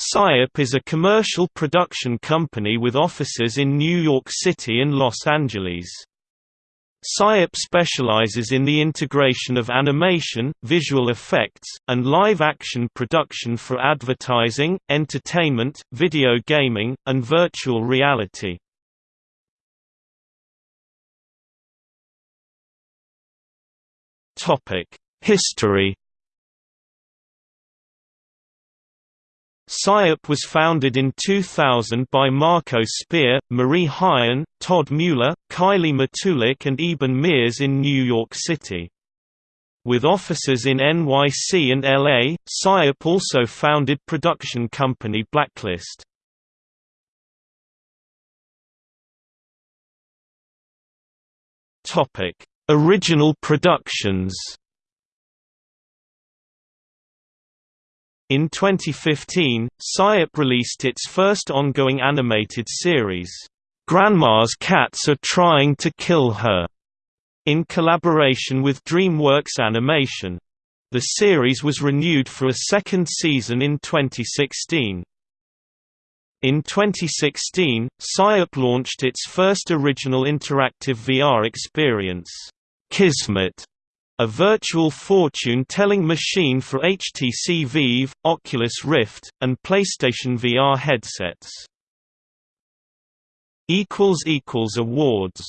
Psyop is a commercial production company with offices in New York City and Los Angeles. Psyop specializes in the integration of animation, visual effects, and live-action production for advertising, entertainment, video gaming, and virtual reality. History Psyop was founded in 2000 by Marco Spier, Marie Hyon, Todd Mueller, Kylie Matulick and Eben Mears in New York City. With offices in NYC and LA, Psyop also founded production company Blacklist. Original productions In 2015, Psyop released its first ongoing animated series, Grandma's Cats Are Trying to Kill Her, in collaboration with DreamWorks Animation. The series was renewed for a second season in 2016. In 2016, Psyop launched its first original interactive VR experience, Kismet, a virtual fortune-telling machine for HTC Vive, Oculus Rift, and PlayStation VR headsets. Awards